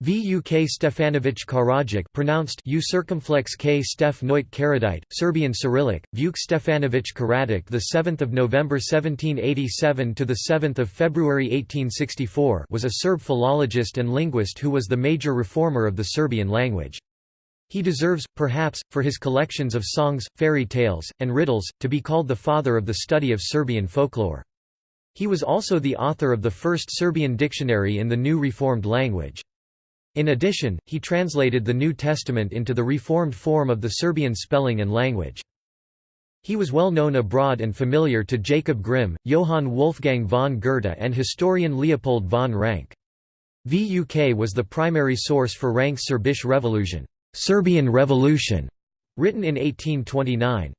Vuk Stefanović Karadžić pronounced U circumflex K Stef Noit Karadite, Serbian Cyrillic, Vuk Stefanović Karadžić the 7th of November 1787 to the 7th of February 1864 was a Serb philologist and linguist who was the major reformer of the Serbian language. He deserves, perhaps, for his collections of songs, fairy tales, and riddles, to be called the father of the study of Serbian folklore. He was also the author of the first Serbian dictionary in the new reformed language. In addition, he translated the New Testament into the reformed form of the Serbian spelling and language. He was well known abroad and familiar to Jacob Grimm, Johann Wolfgang von Goethe and historian Leopold von Ranke. VUK was the primary source for Ranke's Serbisch Revolution, Serbian Revolution, written in 1829.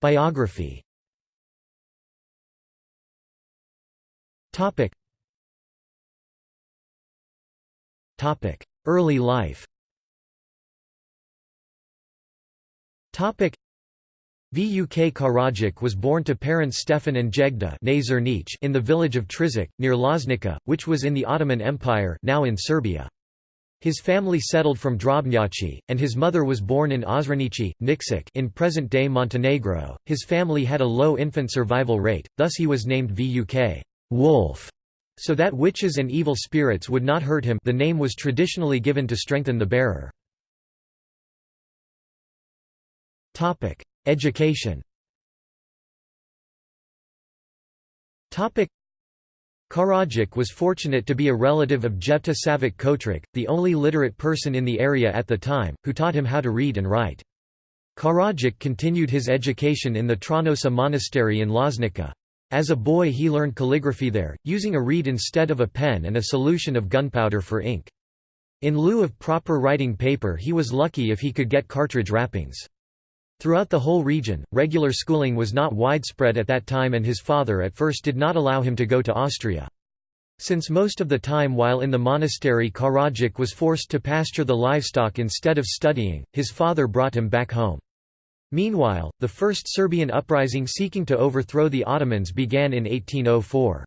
Biography Early life. Vuk Karadžić was born to parents Stefan and Jegda in the village of Tršić, near Loznica, which was in the Ottoman Empire now in Serbia. His family settled from Drobnjaci, and his mother was born in Ozrenici, Nikšić in present-day Montenegro. His family had a low infant survival rate, thus he was named Vuk Wolf so that witches and evil spirits would not hurt him the name was traditionally given to strengthen the bearer. Education Karadžić was fortunate to be a relative of Jefta Savić Kotrić, the only literate person in the area at the time, who taught him how to read and write. Karadžić continued his education in the Tronoša monastery in Loznica. As a boy he learned calligraphy there, using a reed instead of a pen and a solution of gunpowder for ink. In lieu of proper writing paper he was lucky if he could get cartridge wrappings. Throughout the whole region, regular schooling was not widespread at that time and his father at first did not allow him to go to Austria. Since most of the time while in the monastery Karadžić was forced to pasture the livestock instead of studying, his father brought him back home. Meanwhile, the first Serbian uprising seeking to overthrow the Ottomans began in 1804.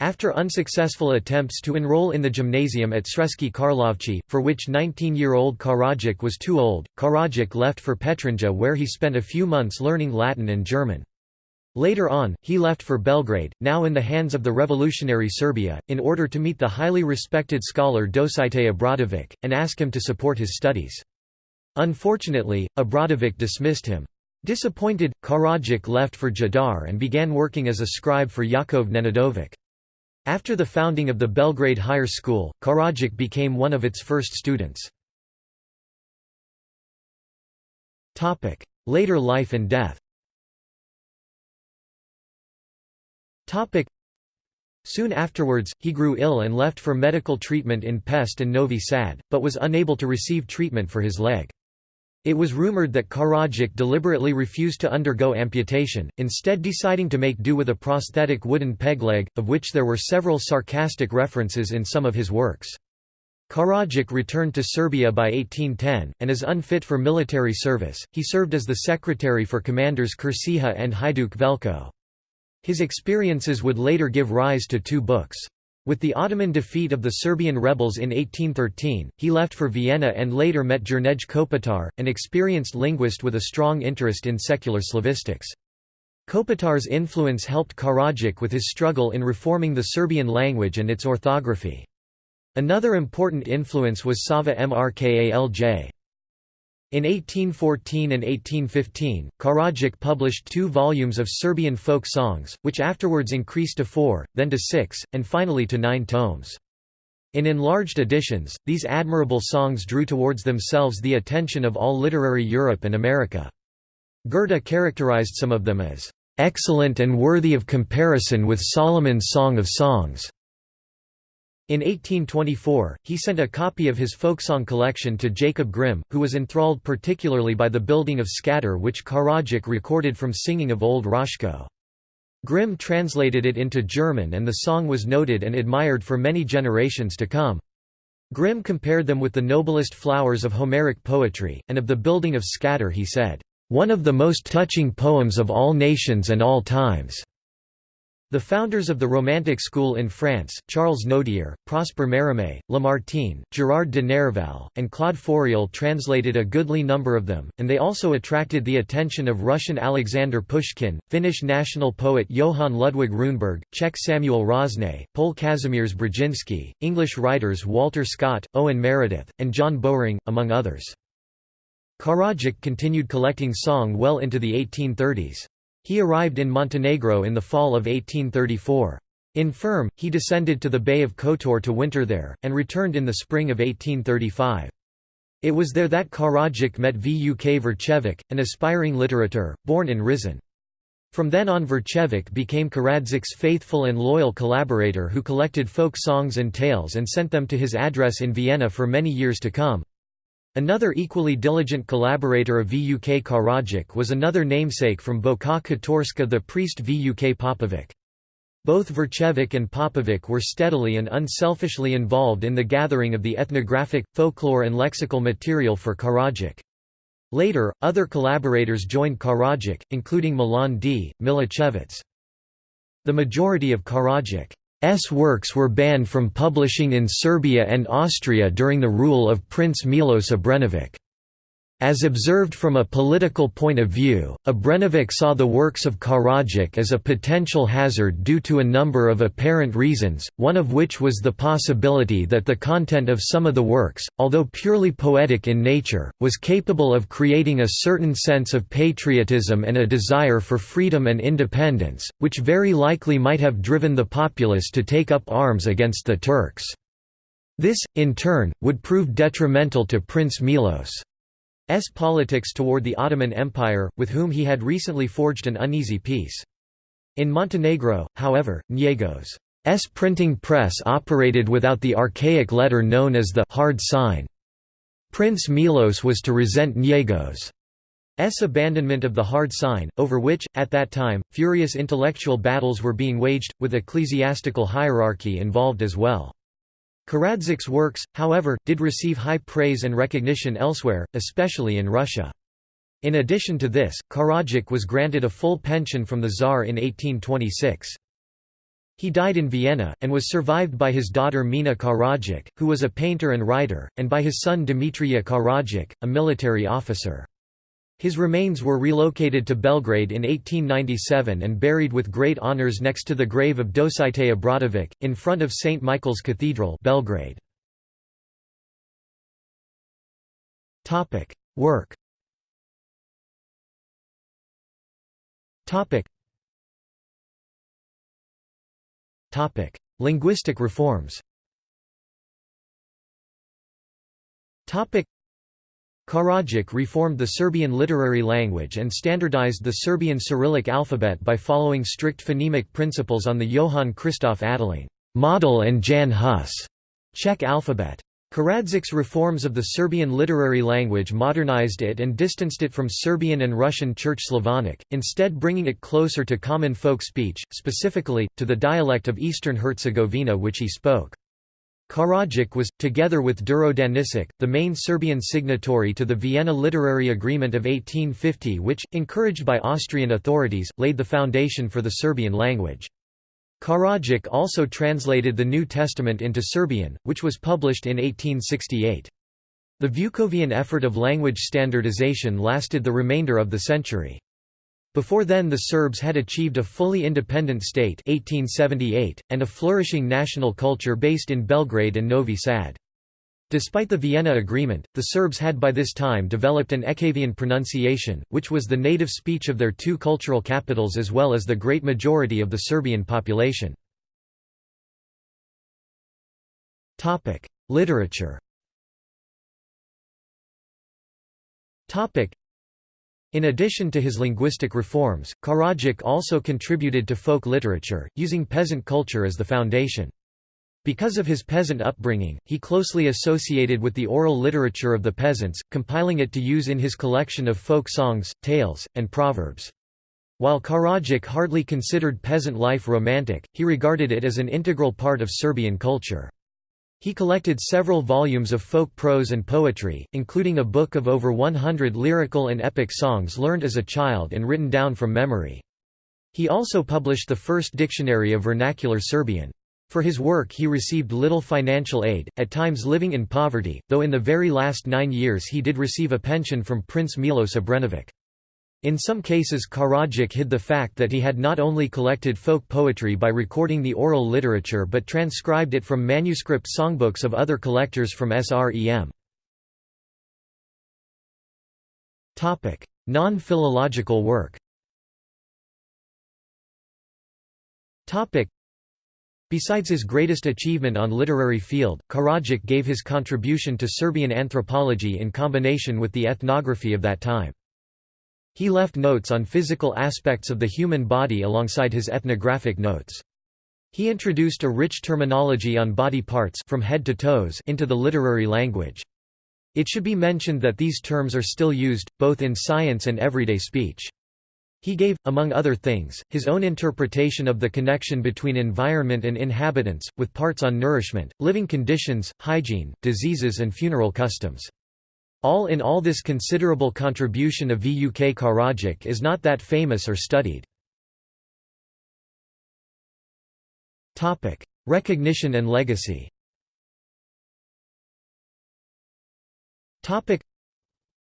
After unsuccessful attempts to enroll in the gymnasium at Sremski Karlovci, for which 19-year-old Karadžić was too old, Karadžić left for Petrinja where he spent a few months learning Latin and German. Later on, he left for Belgrade, now in the hands of the revolutionary Serbia, in order to meet the highly respected scholar Dositej Obradović, and ask him to support his studies. Unfortunately, Obradović dismissed him. Disappointed, Karadžić left for Jadar and began working as a scribe for Jakov Nenadović. After the founding of the Belgrade Higher School, Karadžić became one of its first students. Later life and death Soon afterwards, he grew ill and left for medical treatment in Pest and Novi Sad, but was unable to receive treatment for his leg. It was rumored that Karadžić deliberately refused to undergo amputation, instead deciding to make do with a prosthetic wooden peg leg, of which there were several sarcastic references in some of his works. Karadžić returned to Serbia by 1810, and as unfit for military service, he served as the secretary for commanders Kršića and Hajduk Veljko. His experiences would later give rise to two books. With the Ottoman defeat of the Serbian rebels in 1813, he left for Vienna and later met Jernej Kopitar, an experienced linguist with a strong interest in secular Slavistics. Kopitar's influence helped Karadžić with his struggle in reforming the Serbian language and its orthography. Another important influence was Sava Mrkalj. In 1814 and 1815, Karadžić published two volumes of Serbian folk songs, which afterwards increased to four, then to six, and finally to nine tomes. In enlarged editions, these admirable songs drew towards themselves the attention of all literary Europe and America. Goethe characterized some of them as, "...excellent and worthy of comparison with Solomon's Song of Songs." In 1824, he sent a copy of his folksong collection to Jacob Grimm, who was enthralled particularly by the building of Skadar which Karadžić recorded from singing of Old Raško. Grimm translated it into German and the song was noted and admired for many generations to come. Grimm compared them with the noblest flowers of Homeric poetry, and of the building of Skadar he said, "...one of the most touching poems of all nations and all times." The founders of the Romantic school in France, Charles Nodier, Prosper Mérimée, Lamartine, Gerard de Nerval, and Claude Fauriel translated a goodly number of them, and they also attracted the attention of Russian Alexander Pushkin, Finnish national poet Johann Ludwig Runeberg, Czech Samuel Rosne, Pole Kazimierz Brodziński, English writers Walter Scott, Owen Meredith, and John Bowring, among others. Karadžić continued collecting song well into the 1830s. He arrived in Montenegro in the fall of 1834. Infirm, he descended to the Bay of Kotor to winter there, and returned in the spring of 1835. It was there that Karadžić met Vuk Vrčević, an aspiring literateur, born in Risan. From then on Vrčević became Karadžić's faithful and loyal collaborator who collected folk songs and tales and sent them to his address in Vienna for many years to come. Another equally diligent collaborator of Vuk Karadžić was another namesake from Boka Kotorska the priest Vuk Popović. Both Vrčević and Popović were steadily and unselfishly involved in the gathering of the ethnographic, folklore and lexical material for Karadžić. Later, other collaborators joined Karadžić, including Milan D. Milicevic. The majority of Karadžić S works were banned from publishing in Serbia and Austria during the rule of Prince Milos Obrenović. As observed from a political point of view, Obrenović saw the works of Karadžić as a potential hazard due to a number of apparent reasons, one of which was the possibility that the content of some of the works, although purely poetic in nature, was capable of creating a certain sense of patriotism and a desire for freedom and independence, which very likely might have driven the populace to take up arms against the Turks. This, in turn, would prove detrimental to Prince Milos. S politics toward the Ottoman Empire, with whom he had recently forged an uneasy peace. In Montenegro, however, Njegoš's S printing press operated without the archaic letter known as the hard sign. Prince Milos was to resent Njegoš's S abandonment of the hard sign, over which, at that time, furious intellectual battles were being waged, with ecclesiastical hierarchy involved as well. Karadžić's works, however, did receive high praise and recognition elsewhere, especially in Russia. In addition to this, Karadžić was granted a full pension from the Tsar in 1826. He died in Vienna, and was survived by his daughter Mina Karadžić, who was a painter and writer, and by his son Dimitrije Karadžić, a military officer. His remains were relocated to Belgrade in 1897 and buried with great honors next to the grave of Dositej Obradović, in front of St. Michael's Cathedral Belgrade. Work Linguistic reforms Karadžić reformed the Serbian literary language and standardized the Serbian Cyrillic alphabet by following strict phonemic principles on the Johann Christoph Adelung model and Jan Hus Czech alphabet. Karadžić's reforms of the Serbian literary language modernized it and distanced it from Serbian and Russian Church Slavonic, instead bringing it closer to common folk speech, specifically, to the dialect of Eastern Herzegovina which he spoke. Karadžić was, together with Đuro Daničić, the main Serbian signatory to the Vienna Literary Agreement of 1850 which, encouraged by Austrian authorities, laid the foundation for the Serbian language. Karadžić also translated the New Testament into Serbian, which was published in 1868. The Vukovian effort of language standardization lasted the remainder of the century. Before then the Serbs had achieved a fully independent state 1878, and a flourishing national culture based in Belgrade and Novi Sad. Despite the Vienna Agreement, the Serbs had by this time developed an Ekavian pronunciation, which was the native speech of their two cultural capitals as well as the great majority of the Serbian population. Literature in addition to his linguistic reforms, Karadžić also contributed to folk literature, using peasant culture as the foundation. Because of his peasant upbringing, he closely associated with the oral literature of the peasants, compiling it to use in his collection of folk songs, tales, and proverbs. While Karadžić hardly considered peasant life romantic, he regarded it as an integral part of Serbian culture. He collected several volumes of folk prose and poetry, including a book of over 100 lyrical and epic songs learned as a child and written down from memory. He also published the first dictionary of vernacular Serbian. For his work he received little financial aid, at times living in poverty, though in the very last nine years he did receive a pension from Prince Milos Obrenović. In some cases Karadzic hid the fact that he had not only collected folk poetry by recording the oral literature but transcribed it from manuscript songbooks of other collectors from Srem. Non-philological work Besides his greatest achievement on literary field, Karadzic gave his contribution to Serbian anthropology in combination with the ethnography of that time. He left notes on physical aspects of the human body alongside his ethnographic notes. He introduced a rich terminology on body parts from head to toes into the literary language. It should be mentioned that these terms are still used, both in science and everyday speech. He gave, among other things, his own interpretation of the connection between environment and inhabitants, with parts on nourishment, living conditions, hygiene, diseases and funeral customs. All in all this considerable contribution of Vuk Karadzic is not that famous or studied. Recognition and legacy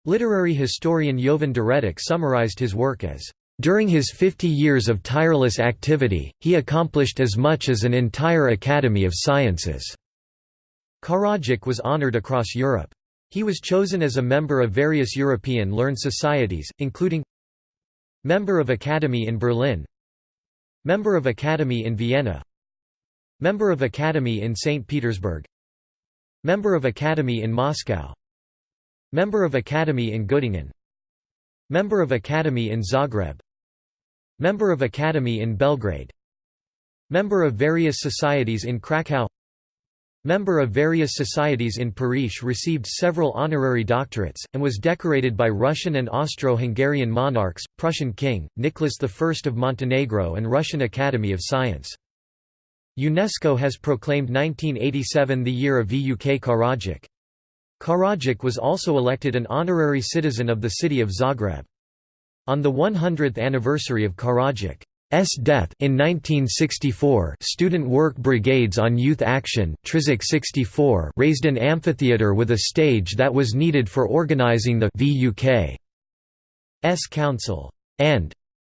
Literary historian Jovan Deretić summarized his work as during his 50 years of tireless activity, he accomplished as much as an entire Academy of Sciences. Karadzic was honored across Europe. He was chosen as a member of various European learned societies, including Member of Academy in Berlin Member of Academy in Vienna Member of Academy in St. Petersburg Member of Academy in Moscow Member of Academy in Göttingen Member of Academy in Zagreb Member of Academy in Belgrade Member of various societies in Krakow Member of various societies in Paris received several honorary doctorates, and was decorated by Russian and Austro-Hungarian monarchs, Prussian King, Nicholas I of Montenegro and Russian Academy of Science. UNESCO has proclaimed 1987 the year of Vuk Karadzic. Karadzic was also elected an honorary citizen of the city of Zagreb. On the 100th anniversary of Karadzic's death in 1964 Student Work Brigades on Youth Action 64 raised an amphitheater with a stage that was needed for organizing the VUK's Council and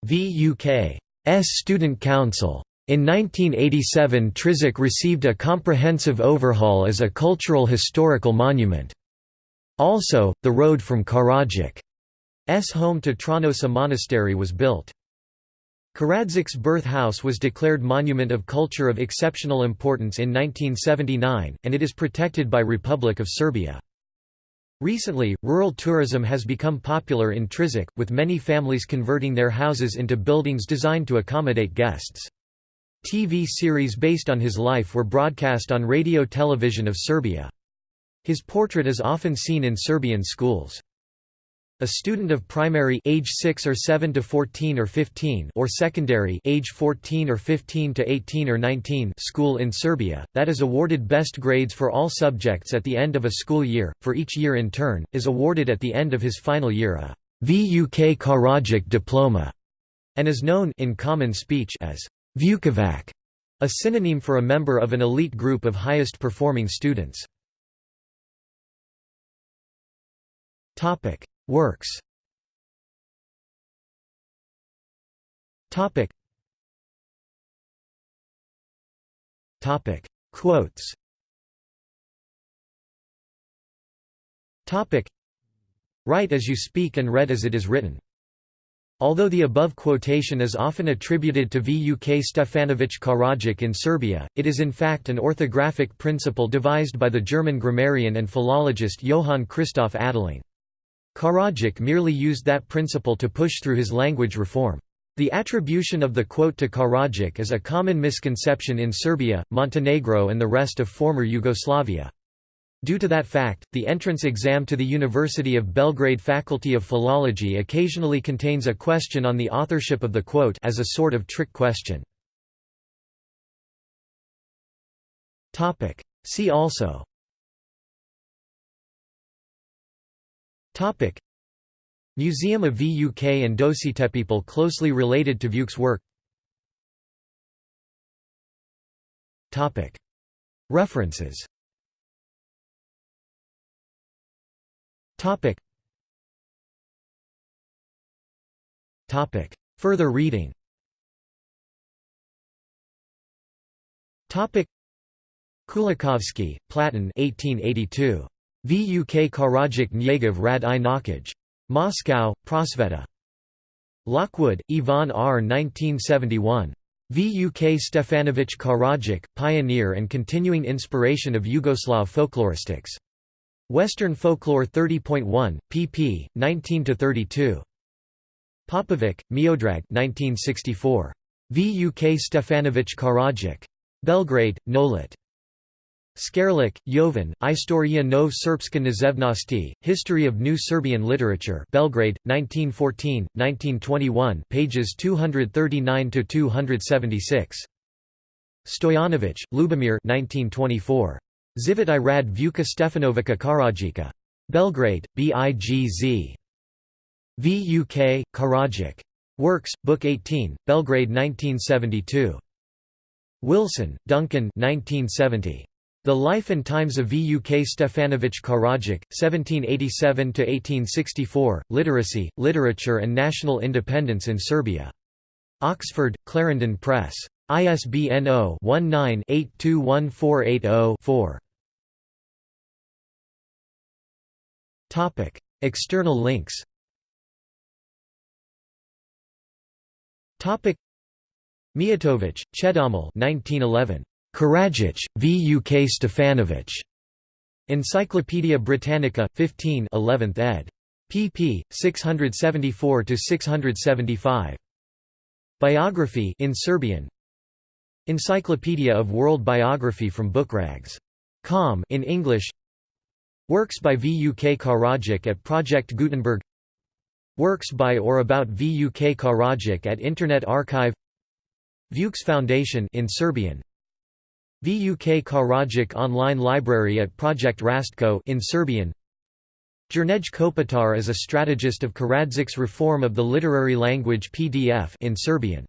VUK's Student Council. In 1987 Tršić received a comprehensive overhaul as a cultural historical monument. Also, the road from Karadzic S home to Tronoša Monastery was built. Karadzic's birth house was declared Monument of Culture of Exceptional Importance in 1979, and it is protected by Republic of Serbia. Recently, rural tourism has become popular in Tršić, with many families converting their houses into buildings designed to accommodate guests. TV series based on his life were broadcast on Radio Television of Serbia. His portrait is often seen in Serbian schools. A student of primary age 6 or 7 to 14 or 15 or secondary age 14 or 15 to 18 or 19 school in Serbia, that is awarded best grades for all subjects at the end of a school year, for each year in turn, is awarded at the end of his final year a VUK Karadzic diploma, and is known in common speech as Vukovac, a synonym for a member of an elite group of highest performing students. Topic Works. Topic. Topic. Quotes. Topic. Write as you speak and read as it is written. Although the above quotation is often attributed to Vuk Stefanović Karadzic in Serbia, it is in fact an orthographic principle devised by the German grammarian and philologist Johann Christoph Adelung. Karadzic merely used that principle to push through his language reform. The attribution of the quote to Karadzic is a common misconception in Serbia, Montenegro and the rest of former Yugoslavia. Due to that fact, the entrance exam to the University of Belgrade Faculty of Philology occasionally contains a question on the authorship of the quote as a sort of trick question. See also Topic. Museum of Vuk and People closely related to Vuk's work Topic. References Topic. Topic. Further reading Topic. Kulikovsky, Platon 1882. Vuk Karajik Nyegov Rad i Nakaj. Moscow, Prosveta. Lockwood, Ivan R. 1971. Vuk Stefanovich Karajik, Pioneer and Continuing Inspiration of Yugoslav Folkloristics. Western Folklore 30.1, pp. 19–32. Popovic, Miodrag 1964. Vuk Stefanovich Karajik. Belgrade, Nolit. Skerlić, Jovan, Istoria nov Srpska knazevnosti, History of New Serbian Literature Belgrade, 1914, 1921 pages 239–276. Stojanovic, Lubomir 1924. Zivit i rad Vuka Stefanovica Karajika. Belgrade, BIGZ. VUK, Karadzic. Works, Book 18, Belgrade 1972. Wilson, Duncan 1970. The Life and Times of Vuk Stefanovich Karadzic, 1787–1864, Literacy, Literature and National Independence in Serbia. Oxford, Clarendon Press. ISBN 0-19-821480-4. External links Mijatovic, Chedomil 1911. Karadzic, Vuk Stefanovic. Encyclopædia Britannica, 15 11th ed. pp. 674–675. Biography in Serbian. Encyclopedia of World Biography from Bookrags. Com in English. Works by Vuk Karadzic at Project Gutenberg. Works by or about Vuk Karadzic at Internet Archive. Vuks Foundation in Serbian Vuk Karadzic online library at Project Rastko in Serbian. Jernej Kopitar is a strategist of Karadzic's reform of the literary language PDF in Serbian